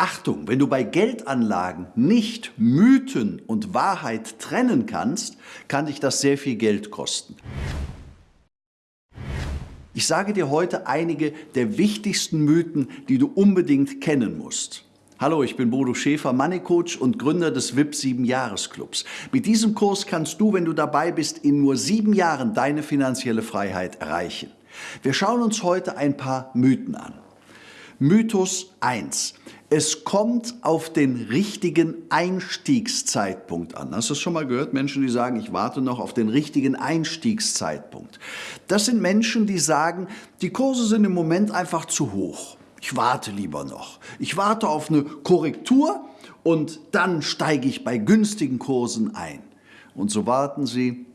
Achtung, wenn du bei Geldanlagen nicht Mythen und Wahrheit trennen kannst, kann dich das sehr viel Geld kosten. Ich sage dir heute einige der wichtigsten Mythen, die du unbedingt kennen musst. Hallo, ich bin Bodo Schäfer, Money Coach und Gründer des VIP 7 Jahresclubs. Mit diesem Kurs kannst du, wenn du dabei bist, in nur sieben Jahren deine finanzielle Freiheit erreichen. Wir schauen uns heute ein paar Mythen an. Mythos 1. Es kommt auf den richtigen Einstiegszeitpunkt an. Hast du das schon mal gehört? Menschen, die sagen, ich warte noch auf den richtigen Einstiegszeitpunkt. Das sind Menschen, die sagen, die Kurse sind im Moment einfach zu hoch. Ich warte lieber noch. Ich warte auf eine Korrektur und dann steige ich bei günstigen Kursen ein. Und so warten sie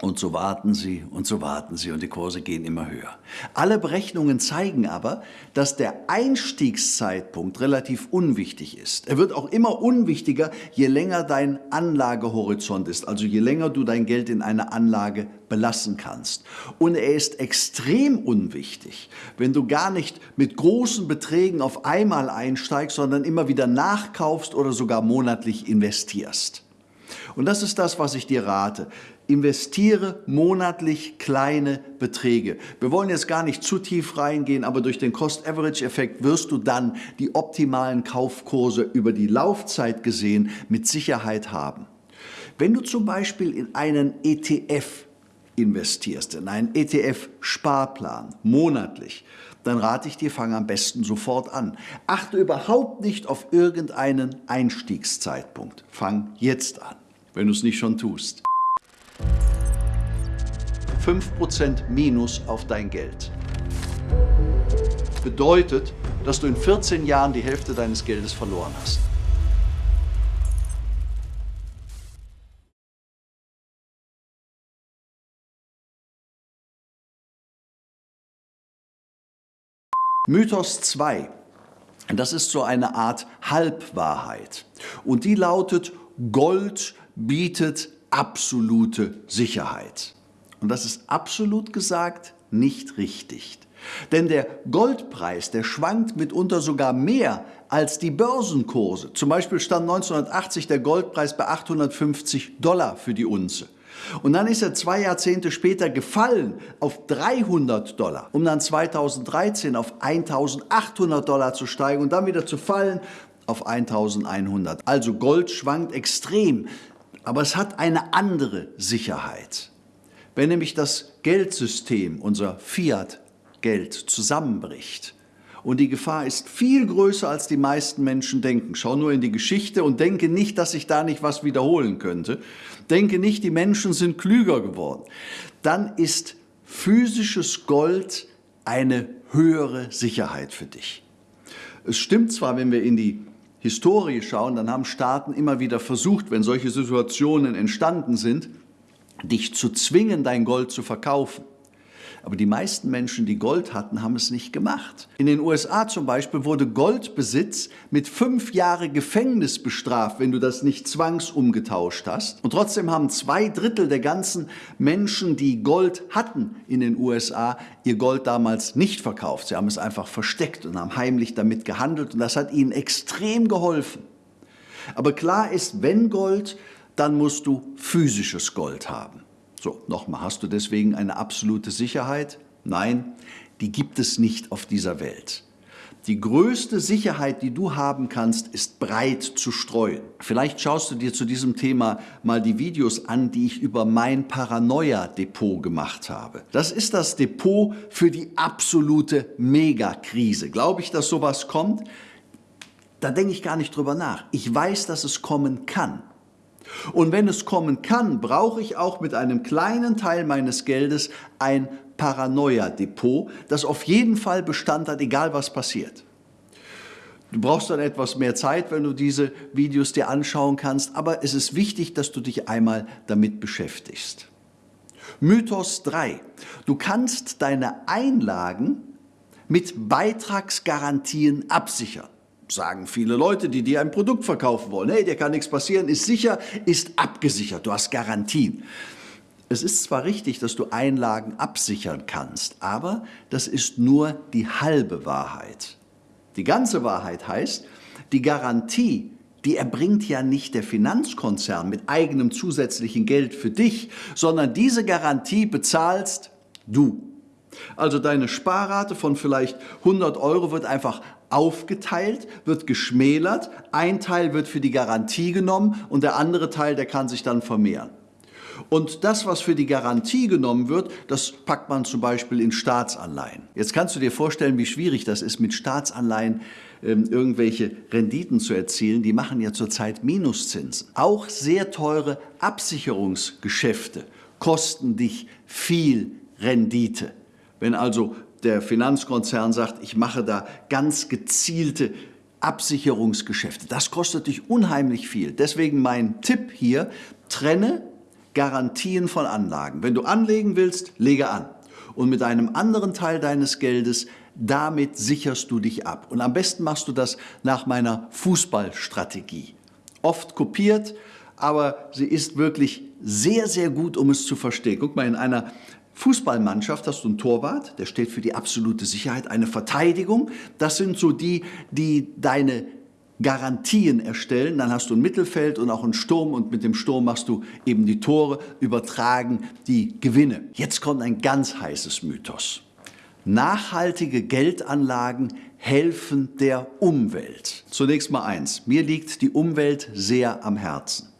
und so warten sie und so warten sie und die Kurse gehen immer höher. Alle Berechnungen zeigen aber, dass der Einstiegszeitpunkt relativ unwichtig ist. Er wird auch immer unwichtiger, je länger dein Anlagehorizont ist, also je länger du dein Geld in einer Anlage belassen kannst. Und er ist extrem unwichtig, wenn du gar nicht mit großen Beträgen auf einmal einsteigst, sondern immer wieder nachkaufst oder sogar monatlich investierst. Und das ist das, was ich dir rate. Investiere monatlich kleine Beträge. Wir wollen jetzt gar nicht zu tief reingehen, aber durch den Cost-Average-Effekt wirst du dann die optimalen Kaufkurse über die Laufzeit gesehen mit Sicherheit haben. Wenn du zum Beispiel in einen ETF investierst, in einen ETF-Sparplan monatlich, dann rate ich dir, fang am besten sofort an. Achte überhaupt nicht auf irgendeinen Einstiegszeitpunkt. Fang jetzt an, wenn du es nicht schon tust. 5% Minus auf dein Geld. Bedeutet, dass du in 14 Jahren die Hälfte deines Geldes verloren hast. Mythos 2. Das ist so eine Art Halbwahrheit. Und die lautet, Gold bietet absolute Sicherheit. Und das ist absolut gesagt nicht richtig. Denn der Goldpreis, der schwankt mitunter sogar mehr als die Börsenkurse. Zum Beispiel stand 1980 der Goldpreis bei 850 Dollar für die Unze. Und dann ist er zwei Jahrzehnte später gefallen auf 300 Dollar, um dann 2013 auf 1800 Dollar zu steigen und dann wieder zu fallen auf 1100. Also Gold schwankt extrem, aber es hat eine andere Sicherheit. Wenn nämlich das Geldsystem, unser Fiat-Geld, zusammenbricht, und die Gefahr ist viel größer, als die meisten Menschen denken. Schau nur in die Geschichte und denke nicht, dass sich da nicht was wiederholen könnte. Denke nicht, die Menschen sind klüger geworden. Dann ist physisches Gold eine höhere Sicherheit für dich. Es stimmt zwar, wenn wir in die Historie schauen, dann haben Staaten immer wieder versucht, wenn solche Situationen entstanden sind, dich zu zwingen, dein Gold zu verkaufen. Aber die meisten Menschen, die Gold hatten, haben es nicht gemacht. In den USA zum Beispiel wurde Goldbesitz mit fünf Jahre Gefängnis bestraft, wenn du das nicht zwangsumgetauscht hast. Und trotzdem haben zwei Drittel der ganzen Menschen, die Gold hatten in den USA, ihr Gold damals nicht verkauft. Sie haben es einfach versteckt und haben heimlich damit gehandelt und das hat ihnen extrem geholfen. Aber klar ist, wenn Gold dann musst du physisches Gold haben. So, nochmal, hast du deswegen eine absolute Sicherheit? Nein, die gibt es nicht auf dieser Welt. Die größte Sicherheit, die du haben kannst, ist breit zu streuen. Vielleicht schaust du dir zu diesem Thema mal die Videos an, die ich über mein Paranoia-Depot gemacht habe. Das ist das Depot für die absolute Megakrise. Glaube ich, dass sowas kommt? Da denke ich gar nicht drüber nach. Ich weiß, dass es kommen kann. Und wenn es kommen kann, brauche ich auch mit einem kleinen Teil meines Geldes ein Paranoia-Depot, das auf jeden Fall Bestand hat, egal was passiert. Du brauchst dann etwas mehr Zeit, wenn du diese Videos dir anschauen kannst, aber es ist wichtig, dass du dich einmal damit beschäftigst. Mythos 3. Du kannst deine Einlagen mit Beitragsgarantien absichern sagen viele Leute, die dir ein Produkt verkaufen wollen. Hey, dir kann nichts passieren, ist sicher, ist abgesichert, du hast Garantien. Es ist zwar richtig, dass du Einlagen absichern kannst, aber das ist nur die halbe Wahrheit. Die ganze Wahrheit heißt, Die Garantie, die erbringt ja nicht der Finanzkonzern mit eigenem zusätzlichen Geld für dich, sondern diese Garantie bezahlst du. Also deine Sparrate von vielleicht 100 Euro wird einfach aufgeteilt, wird geschmälert, ein Teil wird für die Garantie genommen und der andere Teil, der kann sich dann vermehren. Und das, was für die Garantie genommen wird, das packt man zum Beispiel in Staatsanleihen. Jetzt kannst du dir vorstellen, wie schwierig das ist, mit Staatsanleihen ähm, irgendwelche Renditen zu erzielen. Die machen ja zurzeit Minuszinsen. Auch sehr teure Absicherungsgeschäfte kosten dich viel Rendite. Wenn also der Finanzkonzern sagt, ich mache da ganz gezielte Absicherungsgeschäfte, das kostet dich unheimlich viel. Deswegen mein Tipp hier, trenne Garantien von Anlagen. Wenn du anlegen willst, lege an. Und mit einem anderen Teil deines Geldes, damit sicherst du dich ab. Und am besten machst du das nach meiner Fußballstrategie. Oft kopiert, aber sie ist wirklich sehr, sehr gut, um es zu verstehen. Guck mal, in einer Fußballmannschaft hast du einen Torwart, der steht für die absolute Sicherheit, eine Verteidigung. Das sind so die, die deine Garantien erstellen. Dann hast du ein Mittelfeld und auch einen Sturm und mit dem Sturm machst du eben die Tore, übertragen die Gewinne. Jetzt kommt ein ganz heißes Mythos. Nachhaltige Geldanlagen helfen der Umwelt. Zunächst mal eins, mir liegt die Umwelt sehr am Herzen.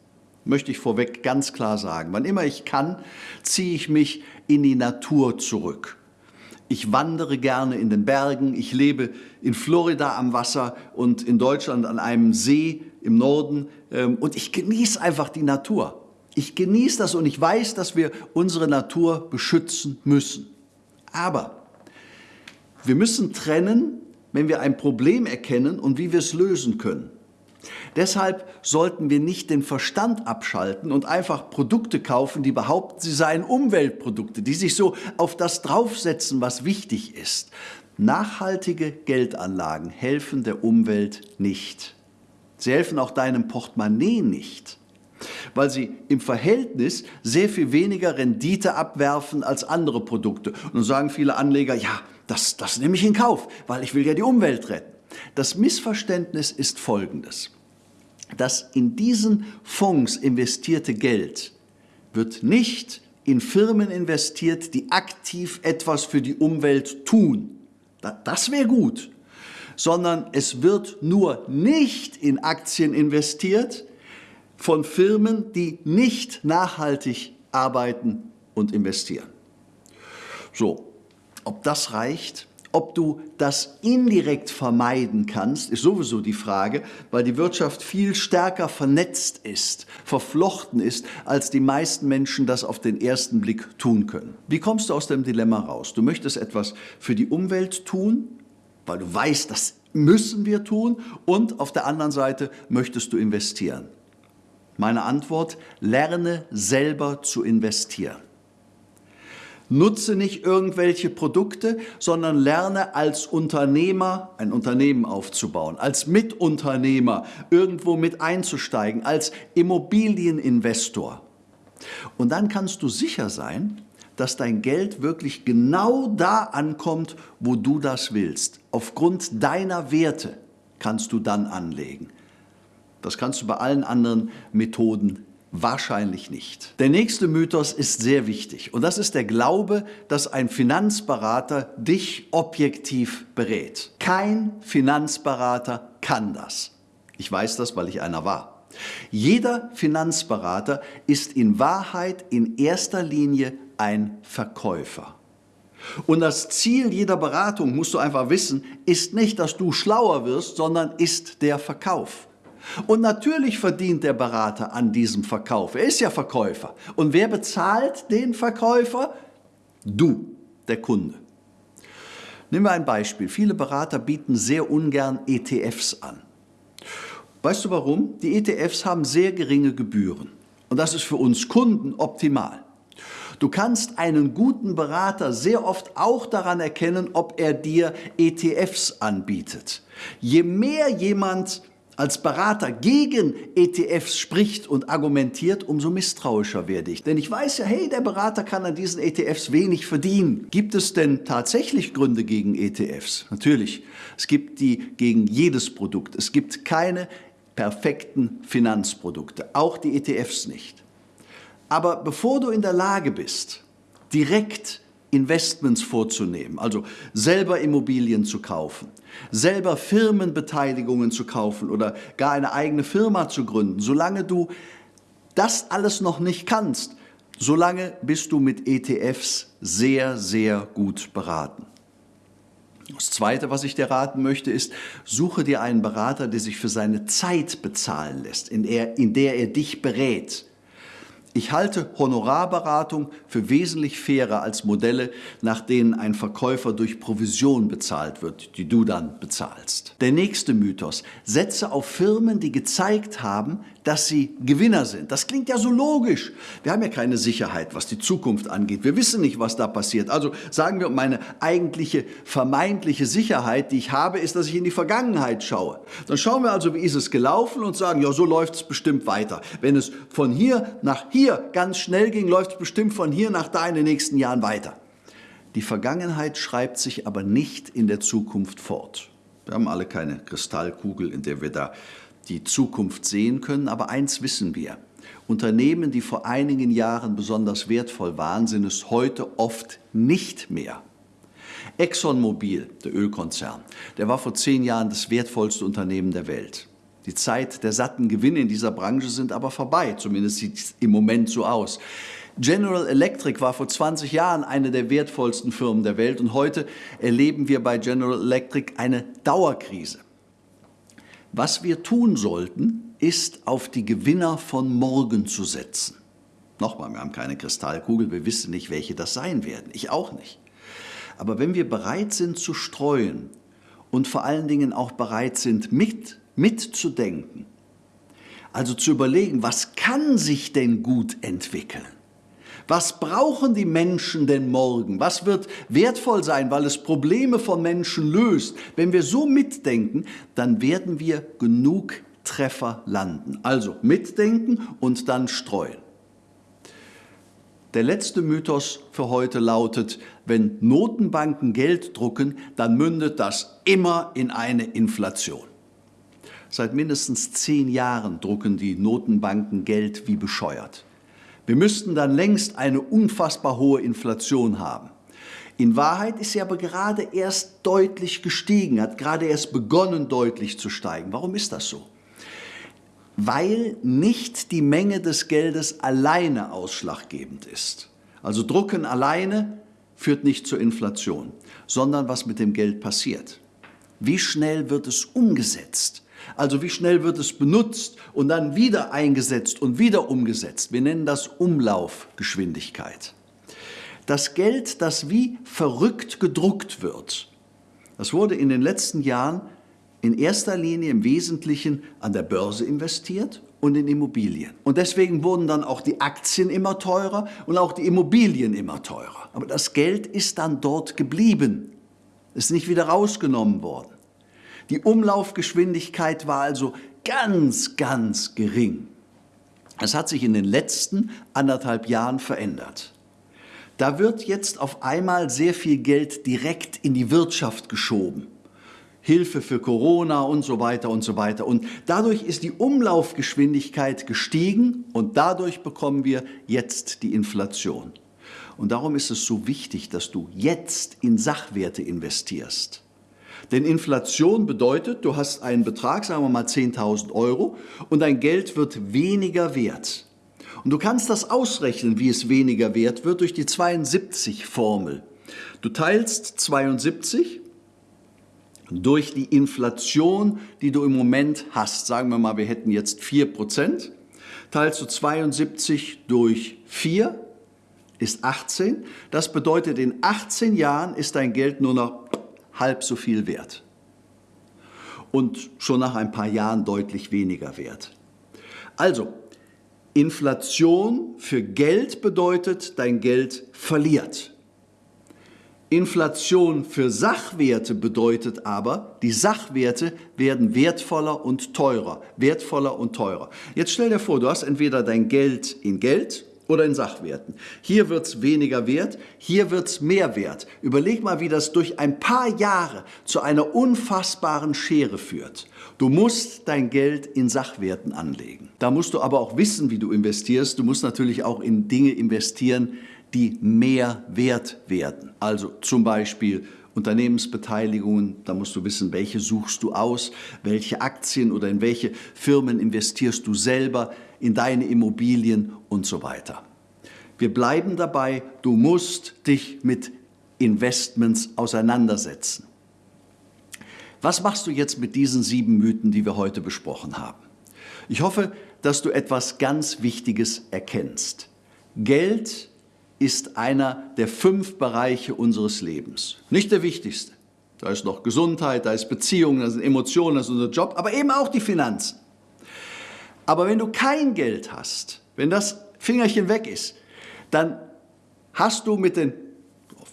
Möchte ich vorweg ganz klar sagen. Wann immer ich kann, ziehe ich mich in die Natur zurück. Ich wandere gerne in den Bergen, ich lebe in Florida am Wasser und in Deutschland an einem See im Norden ähm, und ich genieße einfach die Natur. Ich genieße das und ich weiß, dass wir unsere Natur beschützen müssen. Aber wir müssen trennen, wenn wir ein Problem erkennen und wie wir es lösen können. Deshalb sollten wir nicht den Verstand abschalten und einfach Produkte kaufen, die behaupten, sie seien Umweltprodukte, die sich so auf das draufsetzen, was wichtig ist. Nachhaltige Geldanlagen helfen der Umwelt nicht. Sie helfen auch deinem Portemonnaie nicht, weil sie im Verhältnis sehr viel weniger Rendite abwerfen als andere Produkte. Und sagen viele Anleger, ja, das, das nehme ich in Kauf, weil ich will ja die Umwelt retten. Das Missverständnis ist folgendes. Das in diesen Fonds investierte Geld wird nicht in Firmen investiert, die aktiv etwas für die Umwelt tun. Das wäre gut. Sondern es wird nur nicht in Aktien investiert von Firmen, die nicht nachhaltig arbeiten und investieren. So, ob das reicht? Ob du das indirekt vermeiden kannst, ist sowieso die Frage, weil die Wirtschaft viel stärker vernetzt ist, verflochten ist, als die meisten Menschen das auf den ersten Blick tun können. Wie kommst du aus dem Dilemma raus? Du möchtest etwas für die Umwelt tun, weil du weißt, das müssen wir tun, und auf der anderen Seite möchtest du investieren. Meine Antwort, lerne selber zu investieren. Nutze nicht irgendwelche Produkte, sondern lerne als Unternehmer ein Unternehmen aufzubauen, als Mitunternehmer irgendwo mit einzusteigen, als Immobilieninvestor. Und dann kannst du sicher sein, dass dein Geld wirklich genau da ankommt, wo du das willst. Aufgrund deiner Werte kannst du dann anlegen. Das kannst du bei allen anderen Methoden Wahrscheinlich nicht. Der nächste Mythos ist sehr wichtig und das ist der Glaube, dass ein Finanzberater dich objektiv berät. Kein Finanzberater kann das. Ich weiß das, weil ich einer war. Jeder Finanzberater ist in Wahrheit in erster Linie ein Verkäufer. Und das Ziel jeder Beratung, musst du einfach wissen, ist nicht, dass du schlauer wirst, sondern ist der Verkauf. Und natürlich verdient der Berater an diesem Verkauf. Er ist ja Verkäufer. Und wer bezahlt den Verkäufer? Du, der Kunde. Nehmen wir ein Beispiel. Viele Berater bieten sehr ungern ETFs an. Weißt du warum? Die ETFs haben sehr geringe Gebühren. Und das ist für uns Kunden optimal. Du kannst einen guten Berater sehr oft auch daran erkennen, ob er dir ETFs anbietet. Je mehr jemand als Berater gegen ETFs spricht und argumentiert, umso misstrauischer werde ich. Denn ich weiß ja, hey, der Berater kann an diesen ETFs wenig verdienen. Gibt es denn tatsächlich Gründe gegen ETFs? Natürlich. Es gibt die gegen jedes Produkt. Es gibt keine perfekten Finanzprodukte, auch die ETFs nicht. Aber bevor du in der Lage bist, direkt Investments vorzunehmen, also selber Immobilien zu kaufen, selber Firmenbeteiligungen zu kaufen oder gar eine eigene Firma zu gründen. Solange du das alles noch nicht kannst, solange bist du mit ETFs sehr, sehr gut beraten. Das Zweite, was ich dir raten möchte, ist, suche dir einen Berater, der sich für seine Zeit bezahlen lässt, in der, in der er dich berät. Ich halte Honorarberatung für wesentlich fairer als Modelle, nach denen ein Verkäufer durch Provision bezahlt wird, die du dann bezahlst. Der nächste Mythos. Setze auf Firmen, die gezeigt haben, dass sie Gewinner sind. Das klingt ja so logisch. Wir haben ja keine Sicherheit, was die Zukunft angeht. Wir wissen nicht, was da passiert. Also sagen wir, meine eigentliche vermeintliche Sicherheit, die ich habe, ist, dass ich in die Vergangenheit schaue. Dann schauen wir also, wie ist es gelaufen und sagen, ja, so läuft es bestimmt weiter. Wenn es von hier nach hier ganz schnell ging, läuft es bestimmt von hier nach da in den nächsten Jahren weiter. Die Vergangenheit schreibt sich aber nicht in der Zukunft fort. Wir haben alle keine Kristallkugel, in der wir da die Zukunft sehen können, aber eins wissen wir. Unternehmen, die vor einigen Jahren besonders wertvoll waren, sind es heute oft nicht mehr. ExxonMobil, der Ölkonzern, der war vor zehn Jahren das wertvollste Unternehmen der Welt. Die Zeit der satten Gewinne in dieser Branche sind aber vorbei, zumindest sieht es im Moment so aus. General Electric war vor 20 Jahren eine der wertvollsten Firmen der Welt und heute erleben wir bei General Electric eine Dauerkrise. Was wir tun sollten, ist auf die Gewinner von morgen zu setzen. Nochmal, wir haben keine Kristallkugel, wir wissen nicht, welche das sein werden. Ich auch nicht. Aber wenn wir bereit sind zu streuen und vor allen Dingen auch bereit sind, mit, mitzudenken, also zu überlegen, was kann sich denn gut entwickeln? Was brauchen die Menschen denn morgen? Was wird wertvoll sein, weil es Probleme von Menschen löst? Wenn wir so mitdenken, dann werden wir genug Treffer landen. Also mitdenken und dann streuen. Der letzte Mythos für heute lautet, wenn Notenbanken Geld drucken, dann mündet das immer in eine Inflation. Seit mindestens zehn Jahren drucken die Notenbanken Geld wie bescheuert. Wir müssten dann längst eine unfassbar hohe Inflation haben. In Wahrheit ist sie aber gerade erst deutlich gestiegen, hat gerade erst begonnen deutlich zu steigen. Warum ist das so? Weil nicht die Menge des Geldes alleine ausschlaggebend ist. Also Drucken alleine führt nicht zur Inflation, sondern was mit dem Geld passiert. Wie schnell wird es umgesetzt? Also wie schnell wird es benutzt und dann wieder eingesetzt und wieder umgesetzt. Wir nennen das Umlaufgeschwindigkeit. Das Geld, das wie verrückt gedruckt wird, das wurde in den letzten Jahren in erster Linie im Wesentlichen an der Börse investiert und in Immobilien. Und deswegen wurden dann auch die Aktien immer teurer und auch die Immobilien immer teurer. Aber das Geld ist dann dort geblieben, ist nicht wieder rausgenommen worden. Die Umlaufgeschwindigkeit war also ganz, ganz gering. Es hat sich in den letzten anderthalb Jahren verändert. Da wird jetzt auf einmal sehr viel Geld direkt in die Wirtschaft geschoben. Hilfe für Corona und so weiter und so weiter. Und dadurch ist die Umlaufgeschwindigkeit gestiegen und dadurch bekommen wir jetzt die Inflation. Und darum ist es so wichtig, dass du jetzt in Sachwerte investierst. Denn Inflation bedeutet, du hast einen Betrag, sagen wir mal 10.000 Euro, und dein Geld wird weniger wert. Und du kannst das ausrechnen, wie es weniger wert wird, durch die 72-Formel. Du teilst 72 durch die Inflation, die du im Moment hast. Sagen wir mal, wir hätten jetzt 4%. Teilst du 72 durch 4, ist 18. Das bedeutet, in 18 Jahren ist dein Geld nur noch halb so viel wert und schon nach ein paar Jahren deutlich weniger wert. Also, Inflation für Geld bedeutet, dein Geld verliert. Inflation für Sachwerte bedeutet aber, die Sachwerte werden wertvoller und teurer, wertvoller und teurer. Jetzt stell dir vor, du hast entweder dein Geld in Geld oder in Sachwerten. Hier wird es weniger wert, hier wird es mehr wert. Überleg mal, wie das durch ein paar Jahre zu einer unfassbaren Schere führt. Du musst dein Geld in Sachwerten anlegen. Da musst du aber auch wissen, wie du investierst. Du musst natürlich auch in Dinge investieren, die mehr wert werden. Also zum Beispiel Unternehmensbeteiligungen, da musst du wissen, welche suchst du aus, welche Aktien oder in welche Firmen investierst du selber, in deine Immobilien und so weiter. Wir bleiben dabei, du musst dich mit Investments auseinandersetzen. Was machst du jetzt mit diesen sieben Mythen, die wir heute besprochen haben? Ich hoffe, dass du etwas ganz Wichtiges erkennst. Geld ist einer der fünf Bereiche unseres Lebens. Nicht der wichtigste. Da ist noch Gesundheit, da ist Beziehungen, da sind Emotionen, da ist unser Job, aber eben auch die Finanzen. Aber wenn du kein Geld hast, wenn das Fingerchen weg ist, dann hast du mit den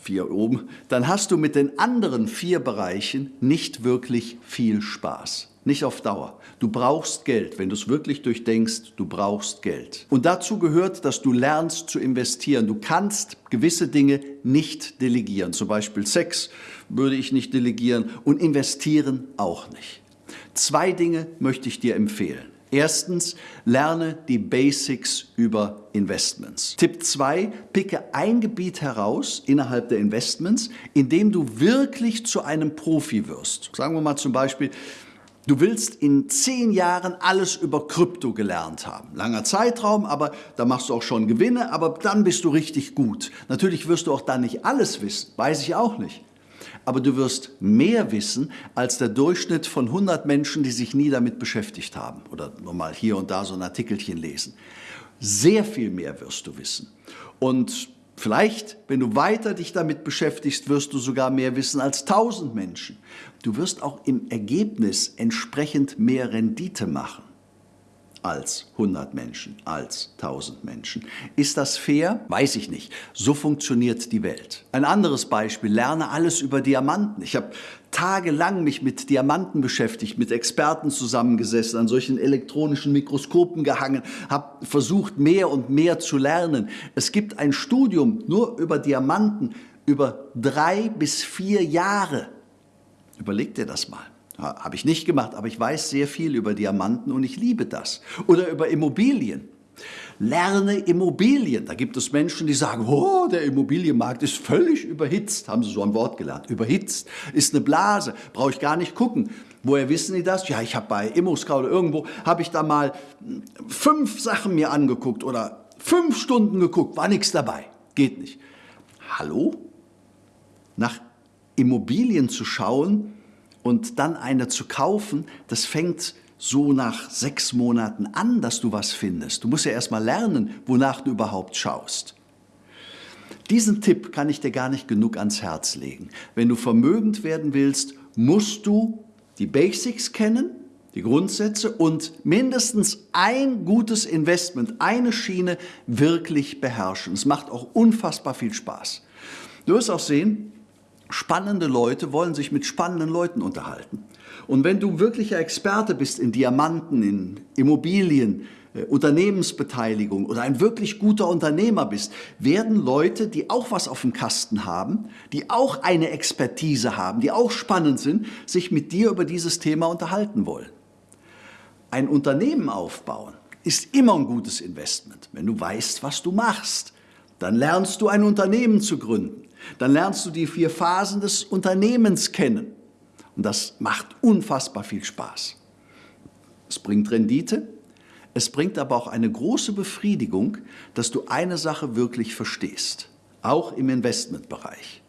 vier oben, dann hast du mit den anderen vier Bereichen nicht wirklich viel Spaß. Nicht auf Dauer. Du brauchst Geld. Wenn du es wirklich durchdenkst, du brauchst Geld. Und dazu gehört, dass du lernst zu investieren. Du kannst gewisse Dinge nicht delegieren. Zum Beispiel Sex würde ich nicht delegieren und investieren auch nicht. Zwei Dinge möchte ich dir empfehlen. Erstens, lerne die Basics über Investments. Tipp 2, picke ein Gebiet heraus innerhalb der Investments, in dem du wirklich zu einem Profi wirst. Sagen wir mal zum Beispiel, Du willst in zehn Jahren alles über Krypto gelernt haben. Langer Zeitraum, aber da machst du auch schon Gewinne, aber dann bist du richtig gut. Natürlich wirst du auch dann nicht alles wissen, weiß ich auch nicht. Aber du wirst mehr wissen als der Durchschnitt von 100 Menschen, die sich nie damit beschäftigt haben oder nur mal hier und da so ein Artikelchen lesen. Sehr viel mehr wirst du wissen. Und Vielleicht, wenn du weiter dich damit beschäftigst, wirst du sogar mehr wissen als tausend Menschen. Du wirst auch im Ergebnis entsprechend mehr Rendite machen als 100 Menschen, als 1000 Menschen. Ist das fair? Weiß ich nicht. So funktioniert die Welt. Ein anderes Beispiel, lerne alles über Diamanten. Ich habe tagelang mich mit Diamanten beschäftigt, mit Experten zusammengesessen, an solchen elektronischen Mikroskopen gehangen, habe versucht, mehr und mehr zu lernen. Es gibt ein Studium nur über Diamanten über drei bis vier Jahre. Überleg dir das mal. Habe ich nicht gemacht, aber ich weiß sehr viel über Diamanten und ich liebe das. Oder über Immobilien. Lerne Immobilien. Da gibt es Menschen, die sagen, oh, der Immobilienmarkt ist völlig überhitzt. Haben sie so ein Wort gelernt. Überhitzt. Ist eine Blase. Brauche ich gar nicht gucken. Woher wissen die das? Ja, ich habe bei ImmoScout oder irgendwo, habe ich da mal fünf Sachen mir angeguckt oder fünf Stunden geguckt. War nichts dabei. Geht nicht. Hallo? Nach Immobilien zu schauen, und dann eine zu kaufen, das fängt so nach sechs Monaten an, dass du was findest. Du musst ja erst mal lernen, wonach du überhaupt schaust. Diesen Tipp kann ich dir gar nicht genug ans Herz legen. Wenn du vermögend werden willst, musst du die Basics kennen, die Grundsätze und mindestens ein gutes Investment, eine Schiene wirklich beherrschen. Es macht auch unfassbar viel Spaß. Du wirst auch sehen, Spannende Leute wollen sich mit spannenden Leuten unterhalten. Und wenn du wirklicher Experte bist in Diamanten, in Immobilien, äh, Unternehmensbeteiligung oder ein wirklich guter Unternehmer bist, werden Leute, die auch was auf dem Kasten haben, die auch eine Expertise haben, die auch spannend sind, sich mit dir über dieses Thema unterhalten wollen. Ein Unternehmen aufbauen ist immer ein gutes Investment, wenn du weißt, was du machst. Dann lernst du ein Unternehmen zu gründen. Dann lernst du die vier Phasen des Unternehmens kennen. Und das macht unfassbar viel Spaß. Es bringt Rendite, es bringt aber auch eine große Befriedigung, dass du eine Sache wirklich verstehst, auch im Investmentbereich.